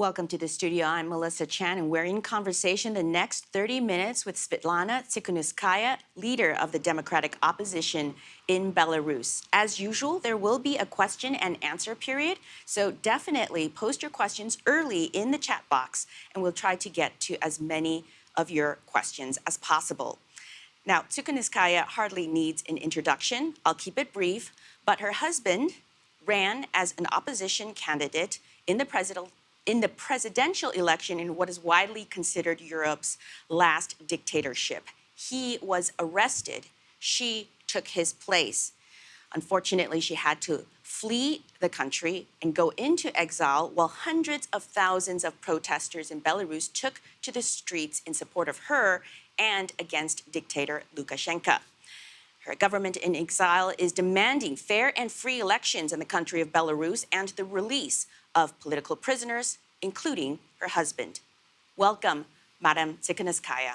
Welcome to the studio. I'm Melissa Chan, and we're in conversation the next 30 minutes with Svetlana Tsikhanouskaya, leader of the Democratic opposition in Belarus. As usual, there will be a question and answer period, so definitely post your questions early in the chat box, and we'll try to get to as many of your questions as possible. Now, Tsikhanouskaya hardly needs an introduction. I'll keep it brief, but her husband ran as an opposition candidate in the presidential in the presidential election in what is widely considered Europe's last dictatorship. He was arrested. She took his place. Unfortunately, she had to flee the country and go into exile while hundreds of thousands of protesters in Belarus took to the streets in support of her and against dictator Lukashenko. Her government in exile is demanding fair and free elections in the country of Belarus and the release of political prisoners, including her husband. Welcome, Madam Tsikhanouskaya.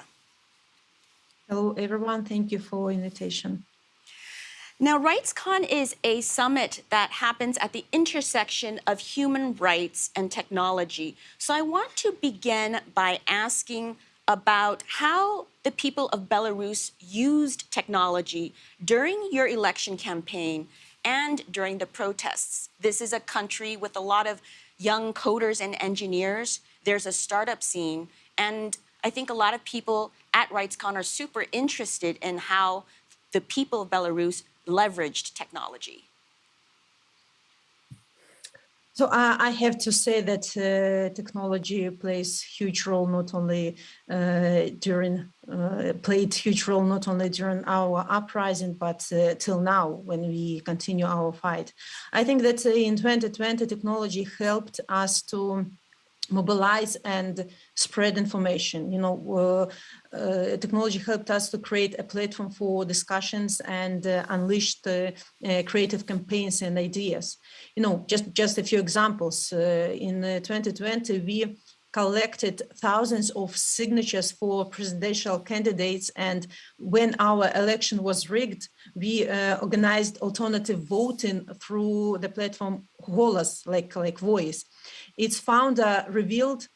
Hello, everyone. Thank you for invitation. Now, RightsCon is a summit that happens at the intersection of human rights and technology. So I want to begin by asking about how the people of Belarus used technology during your election campaign and during the protests. This is a country with a lot of young coders and engineers. There's a startup scene. And I think a lot of people at RightsCon are super interested in how the people of Belarus leveraged technology. So uh, I have to say that uh, technology plays huge role not only uh, during uh, played huge role not only during our uprising but uh, till now when we continue our fight. I think that uh, in 2020 technology helped us to mobilize and spread information. You know, uh, uh, technology helped us to create a platform for discussions and uh, unleashed uh, uh, creative campaigns and ideas. You know, just, just a few examples. Uh, in 2020, we collected thousands of signatures for presidential candidates. And when our election was rigged, we uh, organized alternative voting through the platform Golos, like, like Voice. Its founder revealed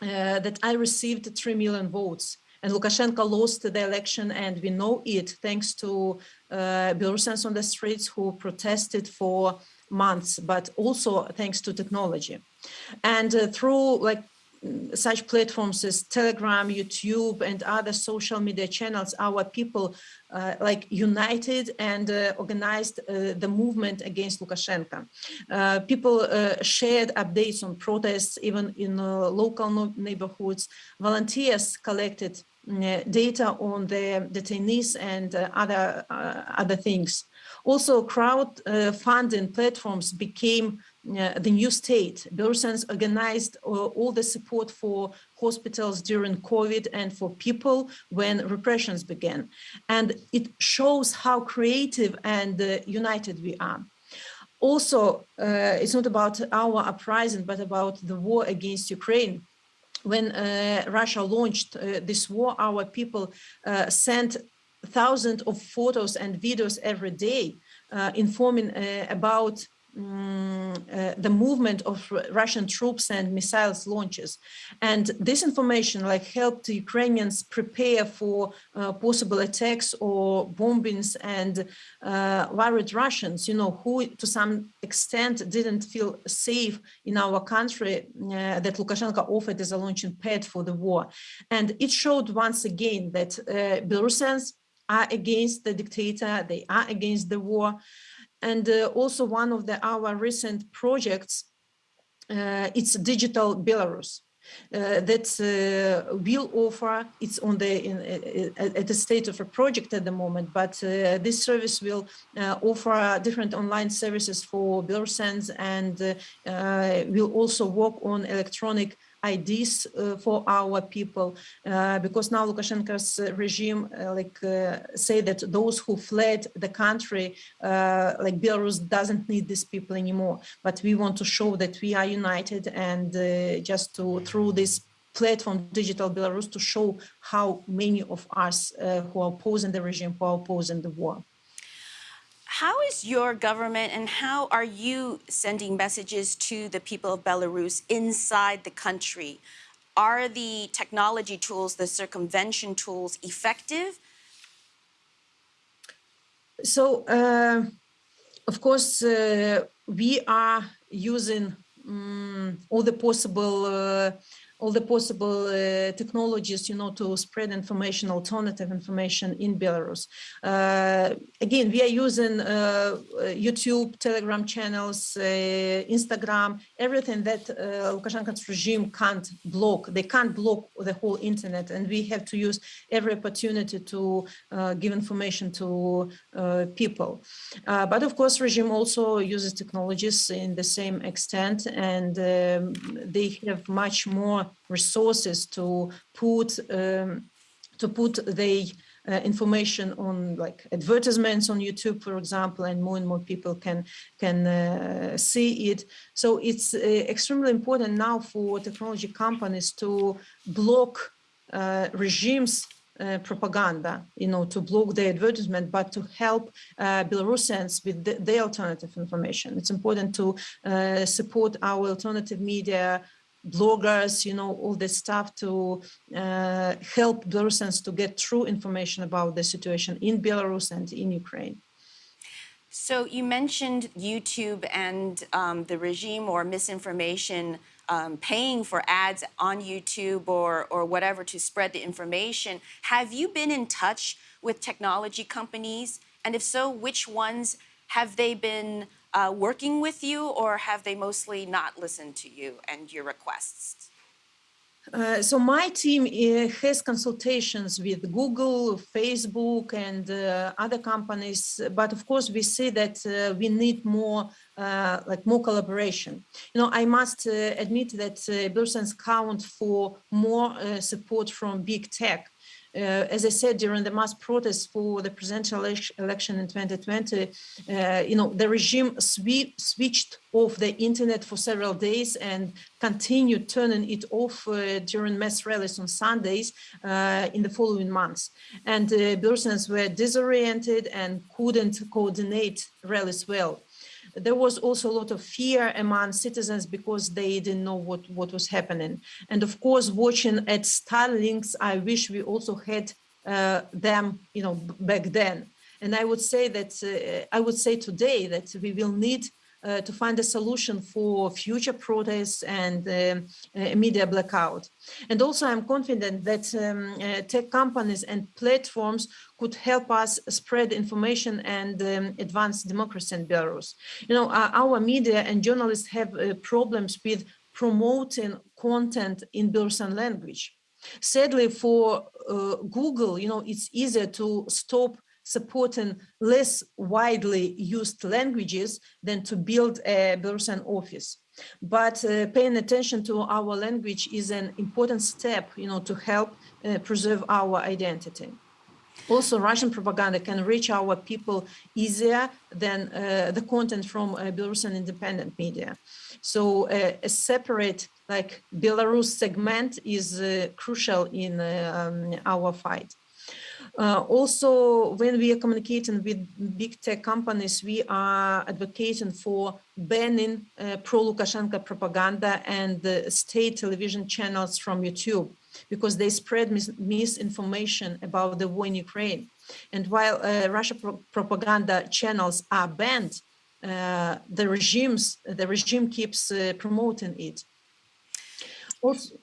uh, that I received 3 million votes and Lukashenko lost the election and we know it thanks to uh, Belarusians on the streets who protested for months, but also thanks to technology. And uh, through like such platforms as Telegram, YouTube, and other social media channels, our people uh, like united and uh, organized uh, the movement against Lukashenko. Uh, people uh, shared updates on protests, even in uh, local no neighborhoods. Volunteers collected data on the detainees and other other things. Also, crowdfunding platforms became uh, the new state. Belarusians organized uh, all the support for hospitals during COVID and for people when repressions began. And it shows how creative and uh, united we are. Also, uh, it's not about our uprising, but about the war against Ukraine. When uh, Russia launched this war, our people sent thousands of photos and videos every day informing about um, uh, the movement of Russian troops and missiles launches. And this information like helped Ukrainians prepare for uh, possible attacks or bombings and uh, worried Russians, you know, who to some extent didn't feel safe in our country uh, that Lukashenko offered as a launching pad for the war. And it showed once again that uh, Belarusians are against the dictator, they are against the war. And uh, also one of the our recent projects, uh, it's digital Belarus. Uh, that uh, will offer it's on the in, uh, at the state of a project at the moment but uh, this service will offer different online services for Belarusians and will also work on electronic IDs uh, for our people, uh, because now Lukashenko's regime uh, like say that those who fled the country, like Belarus doesn't need these people anymore. But we want to show that we are united and just to through this platform digital belarus to show how many of us uh, who are opposing the regime who are opposing the war How is your government and how are you sending messages to the people of Belarus inside the country? Are the technology tools, the circumvention tools, effective? So, uh, of course, uh, we are using um, all the possible uh, all the possible uh, technologies, you know, to spread information, alternative information in Belarus. Uh, again, we are using uh, YouTube, Telegram channels, Instagram, everything that Lukashenko's regime can't block. They can't block the whole internet, and we have to use every opportunity to give information to people. but of course, regime also uses technologies in the same extent, and um, they have much more resources to put um, to put the uh, information on like advertisements on YouTube, for example, and more and more people can can uh, see it. So it's uh, extremely important now for technology companies to block uh, regimes uh, propaganda, you know, to block the advertisement, but to help uh, Belarusians with the, the, alternative information. It's important to support our alternative media bloggers, you know, all this stuff to uh, help Belarusians to get true information about the situation in Belarus and in Ukraine. So you mentioned YouTube and um, the regime or misinformation um, paying for ads on YouTube or, or whatever to spread the information. Have you been in touch with technology companies? And if so, which ones have they been uh, working with you, or have they mostly not listened to you and your requests? Uh, so my team uh, has consultations with Google, Facebook, and uh, other companies. But of course, we see that uh, we need more, uh, like more collaboration. You know, I must admit that uh, count for more support from big tech uh, as I said, during the mass protests for the presidential election in 2020, uh, you know, the regime switched off the internet for several days and continued turning it off uh, during mass rallies on Sundays uh, in the following months. And uh, Belarusians were disoriented and couldn't coordinate rallies well there was also a lot of fear among citizens because they didn't know what, what was happening. And of course, watching at Starlinks, I wish we also had uh, them, you know, back then. And I would say that, uh, I would say today that we will need uh, to find a solution for future protests and um, uh, media blackout. And also I'm confident that um, uh, tech companies and platforms could help us spread information and um, advance democracy in Belarus. You know, our media and journalists have uh, problems with promoting content in Belarusian language. Sadly, for uh, Google, you know, it's easier to stop supporting less widely used languages than to build a Belarusian office. But uh, paying attention to our language is an important step, you know, to help uh, preserve our identity. Also, Russian propaganda can reach our people easier than uh, the content from uh, Belarusian independent media. So uh, a separate like Belarus segment is uh, crucial in um, our fight. Uh, also, when we are communicating with big tech companies, we are advocating for banning uh, pro-Lukashenko propaganda and the state television channels from YouTube because they spread mis misinformation about the war in Ukraine. And while uh, Russia pro propaganda channels are banned, uh, the regimes the regime keeps uh, promoting it. Also,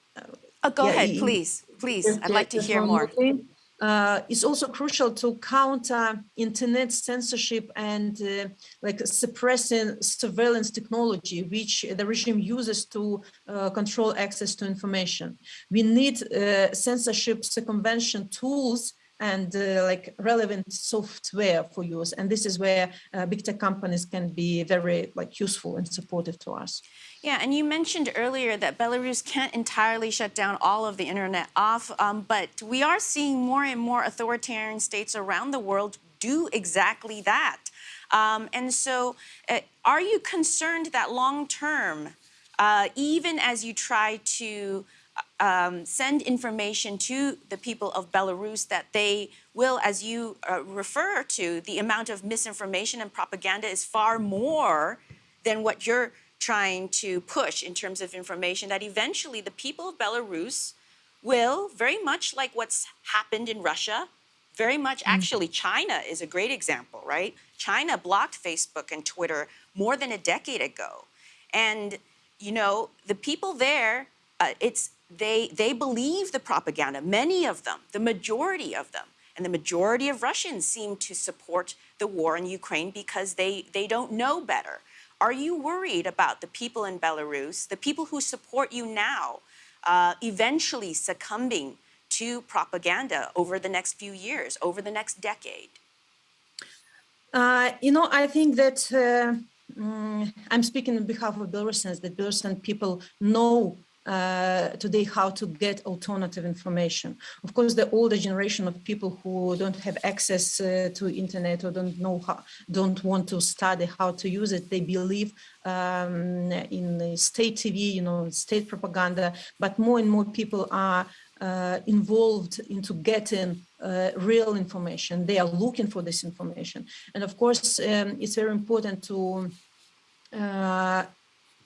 oh, go yeah, ahead, please, please. I'd like to hear more. Thing uh, it's also crucial to counter internet censorship and uh, like suppressing surveillance technology, which the regime uses to uh, control access to information. We need uh, censorship circumvention tools and uh, like relevant software for use. And this is where uh, big tech companies can be very like useful and supportive to us. Yeah, and you mentioned earlier that Belarus can't entirely shut down all of the internet off, um, but we are seeing more and more authoritarian states around the world do exactly that. Um, and so uh, are you concerned that long term, uh, even as you try to um, send information to the people of Belarus that they will, as you uh, refer to, the amount of misinformation and propaganda is far more than what you're trying to push in terms of information, that eventually the people of Belarus will, very much like what's happened in Russia, very much actually China is a great example, right? China blocked Facebook and Twitter more than a decade ago. And, you know, the people there, uh, it's they they believe the propaganda, many of them, the majority of them. And the majority of Russians seem to support the war in Ukraine because they, they don't know better. Are you worried about the people in Belarus, the people who support you now, uh, eventually succumbing to propaganda over the next few years, over the next decade? Uh, you know, I think that uh, mm, I'm speaking on behalf of Belarusians, that Belarusian people know uh, today how to get alternative information. Of course, the older generation of people who don't have access uh, to internet or don't know how, don't want to study how to use it, they believe um, in the state TV, you know, state propaganda, but more and more people are uh, involved into getting uh, real information. They are looking for this information. And of course, um, it's very important to uh,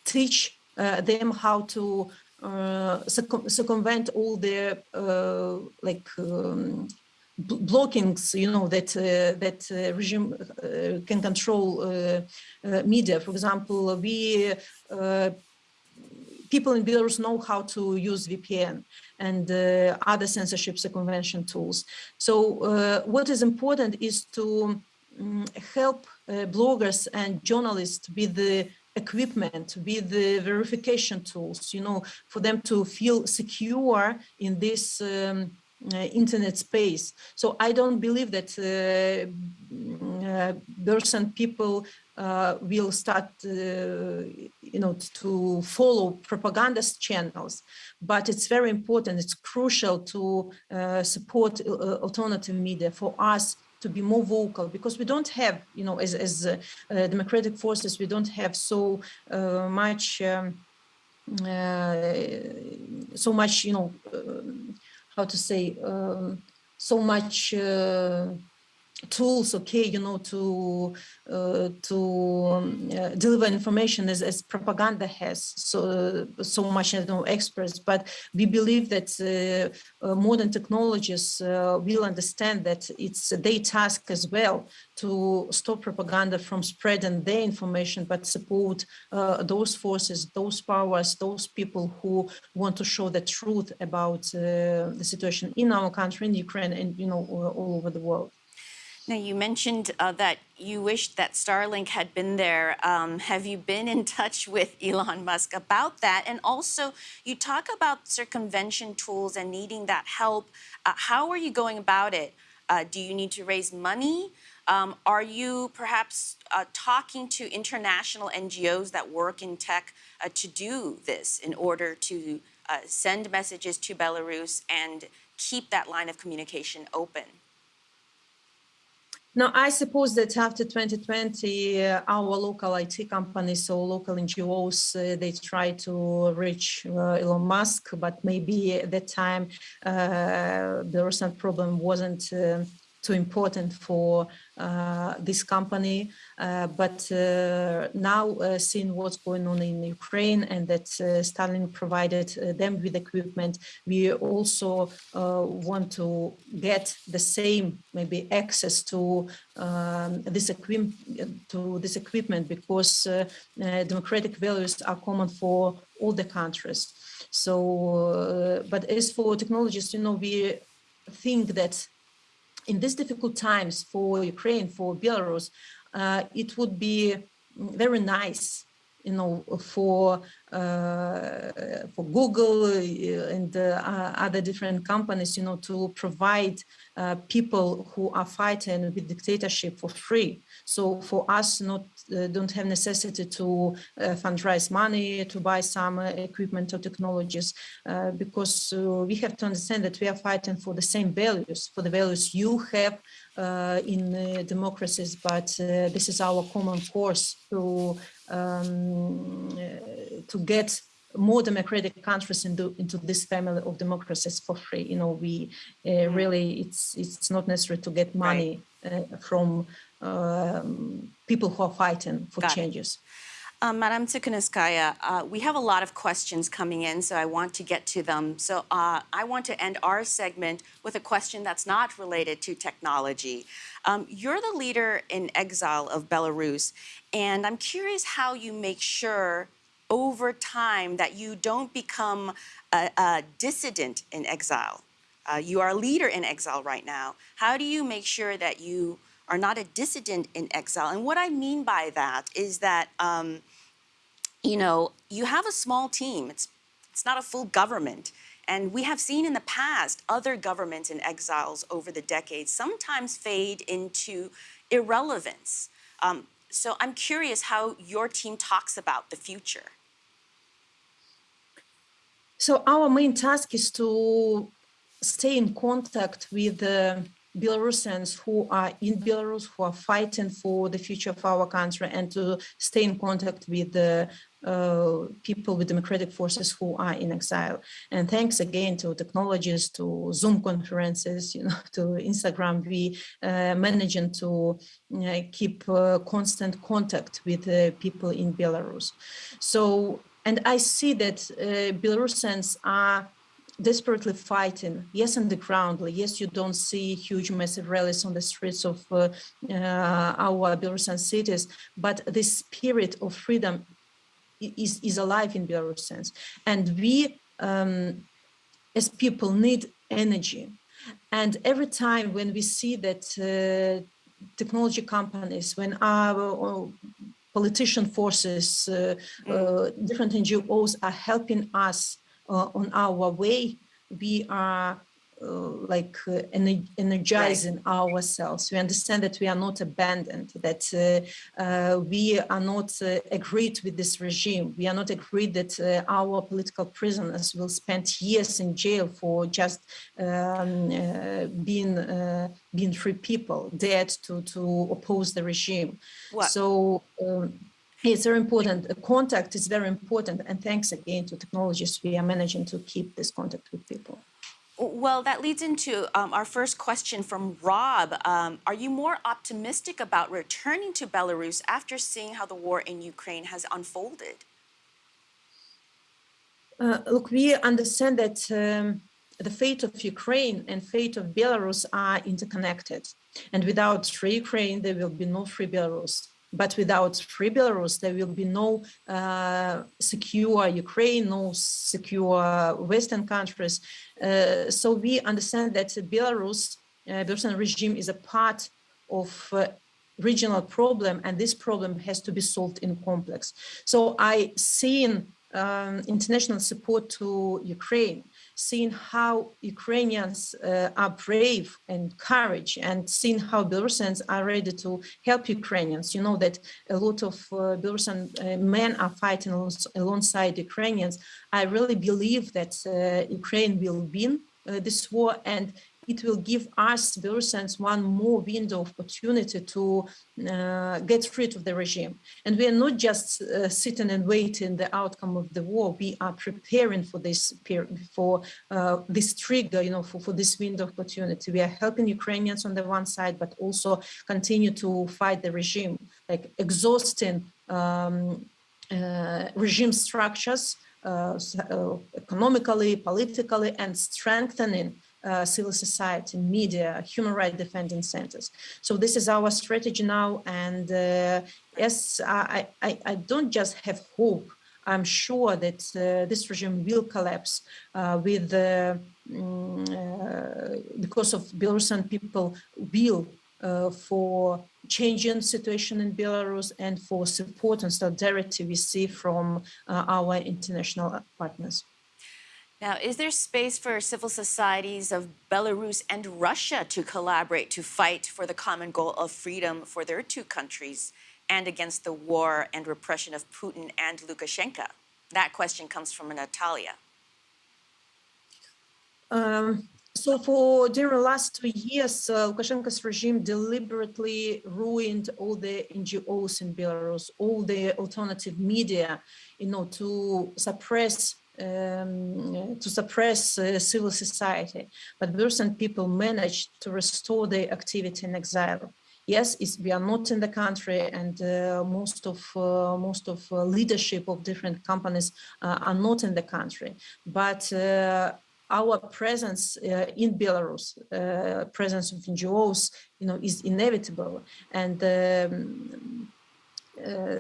teach uh, them how to uh, circumvent all the uh, like um, blockings, you know, that uh, that uh, regime uh, can control uh, media. For example, we people in Belarus know how to use VPN and other censorship circumvention tools. So what is important is to um, help bloggers and journalists with the equipment with the verification tools, you know, for them to feel secure in this um, uh, internet space. So I don't believe that uh, uh, Belarusian people uh, will start, uh, you know, to follow propaganda channels. But it's very important, it's crucial to uh, support alternative media for us to be more vocal because we don't have, you know, as, as uh, uh, democratic forces, we don't have so uh, much, um, uh, so much, you know, um, how to say, um, so much tools okay you know to uh, to um, uh, deliver information as, as propaganda has so so much you know experts. But we believe that uh, uh modern technologies uh, will understand that it's their task as well to stop propaganda from spreading their information but support uh, those forces those powers those people who want to show the truth about the situation in our country in ukraine and you know all over the world now, you mentioned uh, that you wished that Starlink had been there. Um, have you been in touch with Elon Musk about that? And also, you talk about circumvention tools and needing that help. Uh, how are you going about it? Uh, do you need to raise money? Um, are you perhaps uh, talking to international NGOs that work in tech uh, to do this in order to uh, send messages to Belarus and keep that line of communication open? Now, I suppose that after 2020, uh, our local IT companies or local NGOs, uh, they try to reach uh, Elon Musk, but maybe at that time, uh, the recent problem wasn't uh, too important for uh, this company. Uh, but uh, now, uh, seeing what's going on in Ukraine and that uh, Starlink provided uh, them with equipment, we also want to get the same maybe access to um, this equipment to this equipment because democratic values are common for all the countries. So, but as for technologies, you know, we think that in these difficult times for Ukraine, for Belarus, uh, it would be very nice, you know, for for Google uh, and uh, other different companies, you know, to provide uh, people who are fighting with dictatorship for free. So for us, not uh, don't have necessity to uh, fundraise money to buy some uh, equipment or technologies, because we have to understand that we are fighting for the same values, for the values you have in democracies, but this is our common course to um, to get more democratic countries into into this family of democracies for free. You know, we uh, really it's it's not necessary to get money uh, from um, people who are fighting for Got changes. Um, Madam Tikhonovskaya, uh, we have a lot of questions coming in, so I want to get to them. So uh, I want to end our segment with a question that's not related to technology. Um, you're the leader in exile of Belarus, and I'm curious how you make sure over time that you don't become a, a dissident in exile. Uh, you are a leader in exile right now. How do you make sure that you are not a dissident in exile? And what I mean by that is that, um, you know, you have a small team. It's, it's not a full government. And we have seen in the past other governments in exiles over the decades sometimes fade into irrelevance. Um, so I'm curious how your team talks about the future. So our main task is to stay in contact with the Belarusians who are in Belarus, who are fighting for the future of our country, and to stay in contact with the uh, people with democratic forces who are in exile. And thanks again to technologies, to Zoom conferences, you know, to Instagram, we uh, managing to uh, keep uh, constant contact with people in Belarus. So, and I see that uh, Belarusians are desperately fighting yes on the ground yes you don't see huge massive rallies on the streets of uh, uh, our belarusian cities but the spirit of freedom is, is alive in belarusians. And we um, as people need energy. And every time when we see that uh, technology companies when our politician forces uh, uh, different ngos are helping us uh, on our way, we are like uh, energizing right. ourselves. We understand that we are not abandoned, that uh, uh, we are not uh, agreed with this regime. We are not agreed that our political prisoners will spend years in jail for just um, being being free people, dared to to oppose the regime. What? So. Um, it's very important. Contact is very important. And thanks again to technologies, we are managing to keep this contact with people. Well, that leads into um, our first question from Rob. Um, are you more optimistic about returning to Belarus after seeing how the war in Ukraine has unfolded? Uh, look, we understand that um, the fate of Ukraine and fate of Belarus are interconnected. And without free Ukraine, there will be no free Belarus. But without free Belarus, there will be no uh, secure Ukraine, no secure Western countries. Uh, so we understand that Belarus, uh, Belarusian regime is a part of uh, regional problem, and this problem has to be solved in complex. So I seen um, international support to Ukraine seeing how Ukrainians uh, are brave and courage and seeing how Belarusians are ready to help Ukrainians. You know that a lot of uh, Belarusian uh, men are fighting alongside Ukrainians. I really believe that uh, Ukraine will win uh, this war and it will give us Belarusians one more window of opportunity to uh, get rid of the regime. And we are not just uh, sitting and waiting the outcome of the war. We are preparing for this for uh, this trigger, you know, for, for this window of opportunity. We are helping Ukrainians on the one side, but also continue to fight the regime, like exhausting um, uh, regime structures uh, uh, economically, politically, and strengthening uh, civil society, media, human rights defending centers. So this is our strategy now. And uh, yes, I, I, I, don't just have hope. I'm sure that uh, this regime will collapse uh, with mm, uh, because of Belarusian people will uh, for changing situation in Belarus and for support and solidarity we see from our international partners. Now, is there space for civil societies of Belarus and Russia to collaborate to fight for the common goal of freedom for their two countries and against the war and repression of Putin and Lukashenko? That question comes from Natalia. Um, So for during the last two years, uh, Lukashenko's regime deliberately ruined all the NGOs in Belarus, all the alternative media, you know, to suppress um, to suppress uh, civil society. But Belarusian people managed to restore their activity in exile. Yes, we are not in the country, and uh, most of uh, most of uh, leadership of different companies uh, are not in the country. But our presence uh, in Belarus, uh, presence of NGOs, you know, is inevitable. And um, uh,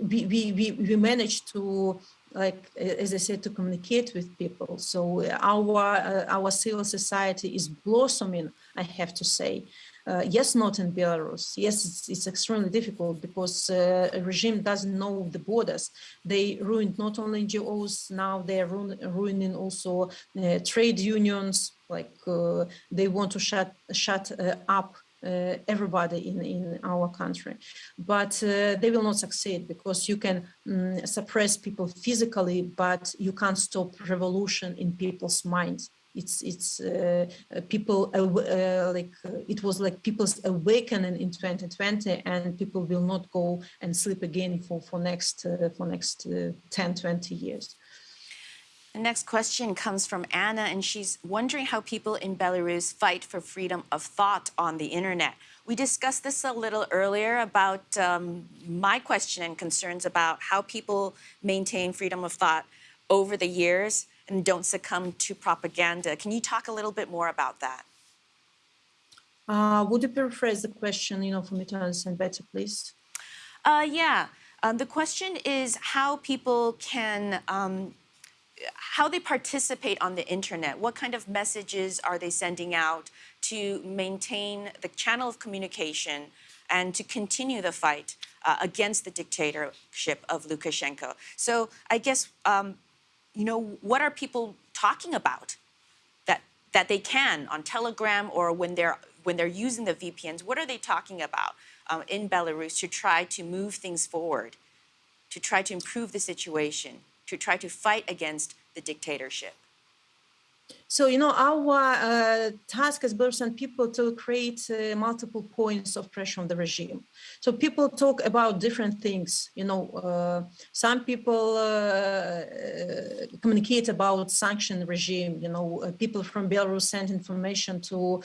we, we, we, we managed to, like, as I said, to communicate with people. So our, our civil society is blossoming, I have to say. Uh, yes, not in Belarus. Yes, it's, it's extremely difficult because uh, a regime doesn't know the borders. They ruined not only NGOs, now they're ruin, ruining also uh, trade unions, like uh, they want to shut, shut uh, up uh, everybody in, in our country. But uh, they will not succeed because you can um, suppress people physically, but you can't stop revolution in people's minds it's it's uh, uh people uh, like uh, it was like people's awakening in 2020 and people will not go and sleep again for for next for next uh, 10 20 years the next question comes from Anna, and she's wondering how people in Belarus fight for freedom of thought on the internet. We discussed this a little earlier about um, my question and concerns about how people maintain freedom of thought over the years and don't succumb to propaganda. Can you talk a little bit more about that? Uh, would you paraphrase the question, you know, for me to understand better, please? Uh, yeah. Um, the question is how people can, um, how they participate on the internet. What kind of messages are they sending out to maintain the channel of communication and to continue the fight uh, against the dictatorship of Lukashenko? So I guess um, you know, what are people talking about that that they can on Telegram or when they're when they're using the VPNs? What are they talking about um, in Belarus to try to move things forward, to try to improve the situation, to try to fight against the dictatorship? So, you know, our uh, task as Belarusian people to create uh, multiple points of pressure on the regime. So people talk about different things, you know, uh, some people uh, uh, communicate about sanction regime, you know, uh, people from Belarus send information to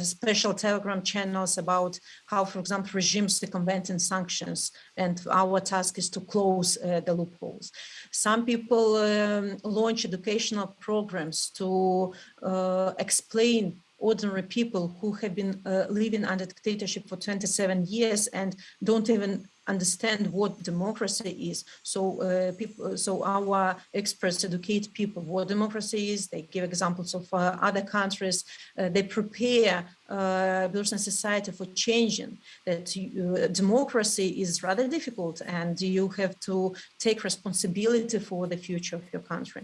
special telegram channels about how, for example, regimes circumvent in sanctions and our task is to close the loopholes. Some people um, launch educational programs to uh, explain ordinary people who have been uh, living under dictatorship for 27 years and don't even understand what democracy is. So uh, people, so our experts educate people what democracy is. They give examples of uh, other countries. Uh, they prepare uh, Belarusian society for changing. That uh, democracy is rather difficult, and you have to take responsibility for the future of your country.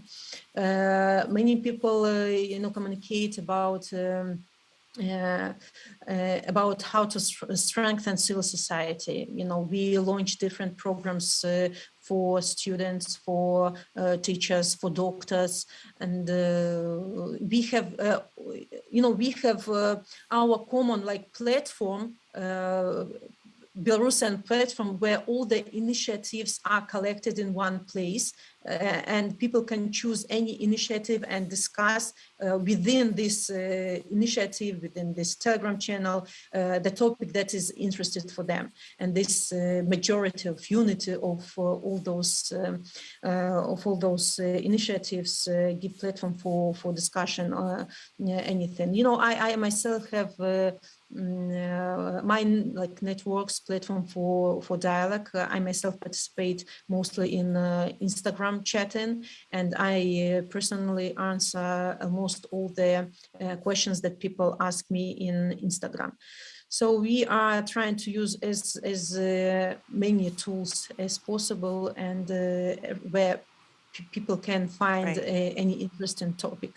Uh, many people, uh, you know, communicate about. Um, uh, uh, about how to strengthen civil society. You know, we launch different programs uh, for students, for uh, teachers, for doctors, and uh, we have, you know, we have our common like platform Belarusian platform where all the initiatives are collected in one place and people can choose any initiative and discuss uh, within this uh, initiative, within this Telegram channel, uh, the topic that is interested for them. And this majority of unity of all those um, of all those initiatives give platform for for discussion or anything. You know, I, I myself have uh, my like networks platform for for dialogue uh, i myself participate mostly in uh, instagram chatting and i personally answer almost all the questions that people ask me in instagram so we are trying to use as as uh, many tools as possible and uh, where people can find right. a, any interesting topic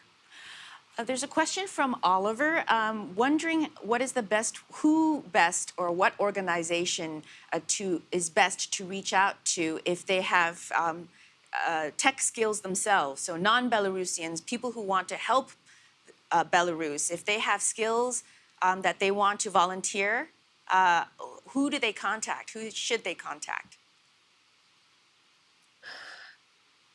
uh, there's a question from Oliver, um, wondering what is the best, who best, or what organization uh, to is best to reach out to if they have um, uh, tech skills themselves. So non-Belarusians, people who want to help uh, Belarus, if they have skills um, that they want to volunteer, uh, who do they contact? Who should they contact?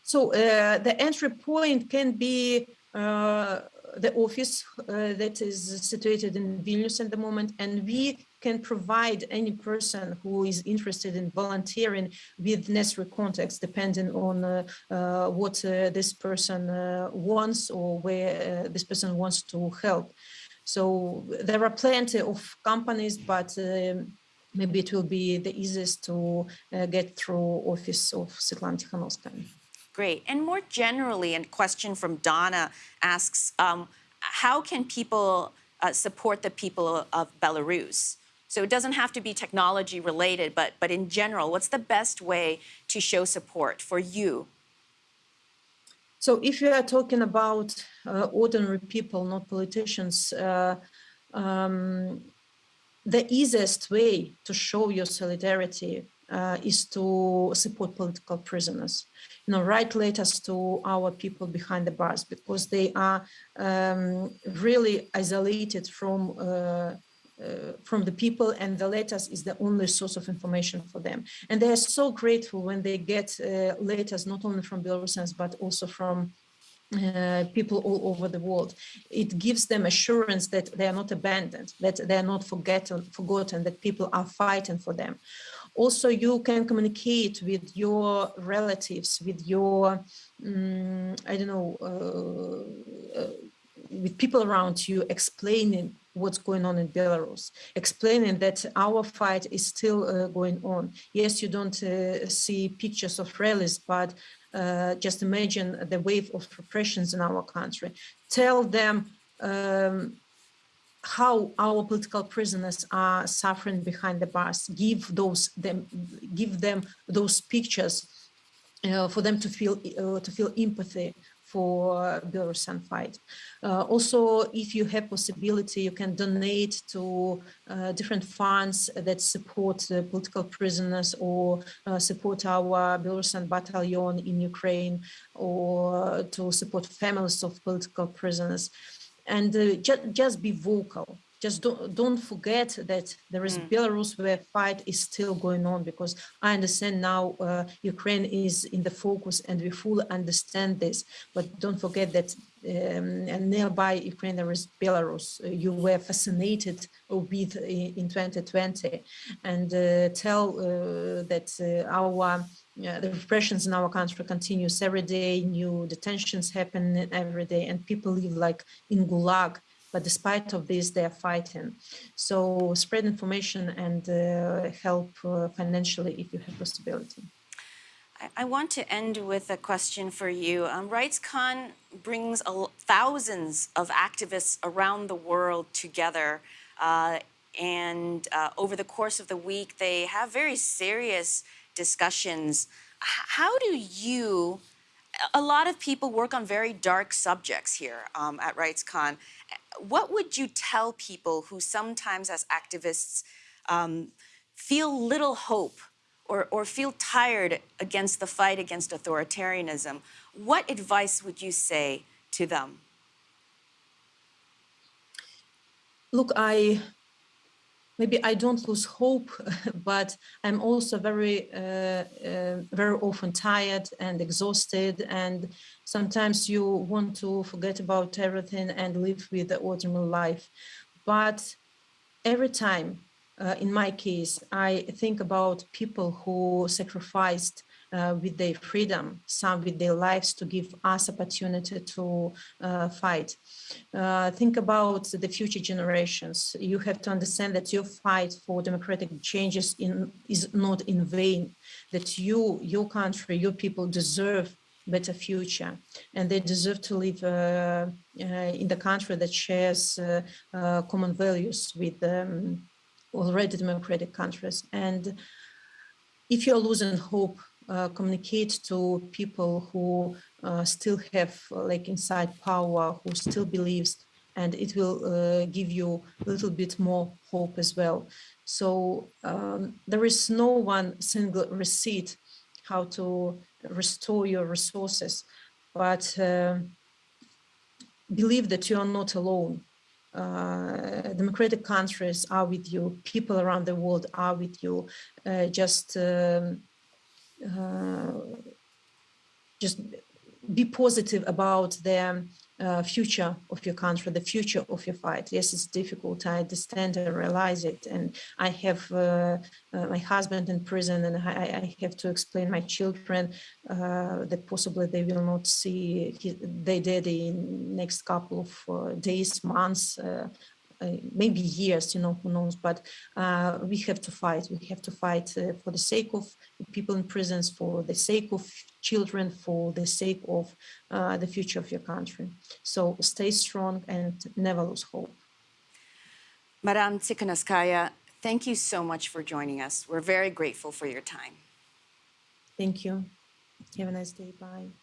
So the entry point can be uh, the office uh, that is situated in Vilnius at the moment, and we can provide any person who is interested in volunteering with necessary contacts, depending on uh, uh, what uh, this person wants or where this person wants to help. So there are plenty of companies, but um, maybe it will be the easiest to get through office of Svetlana Tikhanovskaya. Great. And more generally, a question from Donna asks, um, how can people uh, support the people of Belarus? So it doesn't have to be technology related, but, but in general, what's the best way to show support for you? So if you are talking about uh, ordinary people, not politicians, uh, um, the easiest way to show your solidarity uh, is to support political prisoners. You know, write letters to our people behind the bars because they are um, really isolated from uh, uh, from the people and the letters is the only source of information for them. And they are so grateful when they get uh, letters, not only from Belarusians, but also from uh, people all over the world. It gives them assurance that they are not abandoned, that they are not forgotten, forgotten, that people are fighting for them. Also, you can communicate with your relatives, with your, um, I don't know, uh, uh, with people around you, explaining what's going on in Belarus, explaining that our fight is still uh, going on. Yes, you don't uh, see pictures of rallies, but uh, just imagine the wave of repressions in our country. Tell them um, how our political prisoners are suffering behind the bars. Give those them, give them those pictures uh, for them to feel uh, to feel empathy for Belarusian fight. Uh, also, if you have possibility, you can donate to uh, different funds that support political prisoners or uh, support our Belarusian battalion in Ukraine or to support families of political prisoners. And uh, ju just be vocal just don't, don't forget that there is mm. Belarus where fight is still going on because I understand now uh, Ukraine is in the focus and we fully understand this, but don't forget that um, and nearby Ukraine there is Belarus. You were fascinated with in 2020 and uh, tell uh, that uh, our uh, the repressions in our country continues every day, new detentions happen every day, and people live like in Gulag but despite of this, they are fighting. So spread information and uh, help uh, financially if you have possibility. I want to end with a question for you. Um, RightsCon brings thousands of activists around the world together. Uh, and uh, over the course of the week, they have very serious discussions. How do you a lot of people work on very dark subjects here um, at RightsCon. What would you tell people who sometimes as activists um, feel little hope or, or feel tired against the fight against authoritarianism? What advice would you say to them? Look, I maybe I don't lose hope, but I'm also very, uh, uh, very often tired and exhausted. And sometimes you want to forget about everything and live with the ordinary life. But every time, uh, in my case, I think about people who sacrificed uh, with their freedom, some with their lives to give us opportunity to uh, fight. Uh, think about the future generations. You have to understand that your fight for democratic changes in, is not in vain, that you, your country, your people deserve better future and they deserve to live uh, uh, in the country that shares uh, uh common values with um, already democratic countries and if you're losing hope uh, communicate to people who uh, still have uh, like inside power, who still believes, and it will uh, give you a little bit more hope as well. So um, there is no one single receipt how to restore your resources, but believe that you are not alone. Uh, democratic countries are with you. People around the world are with you. Uh, just, um, uh, just be positive about the uh, future of your country, the future of your fight. Yes, it's difficult. I understand and realize it. And I have uh, uh, my husband in prison, and I, I have to explain my children uh, that possibly they will not see his, their daddy in next couple of days, months. Uh, maybe years, you know, who knows, but uh, we have to fight. We have to fight uh, for the sake of people in prisons, for the sake of children, for the sake of uh, the future of your country. So stay strong and never lose hope. Madam Tsikhanouskaya, thank you so much for joining us. We're very grateful for your time. Thank you. Have a nice day. Bye.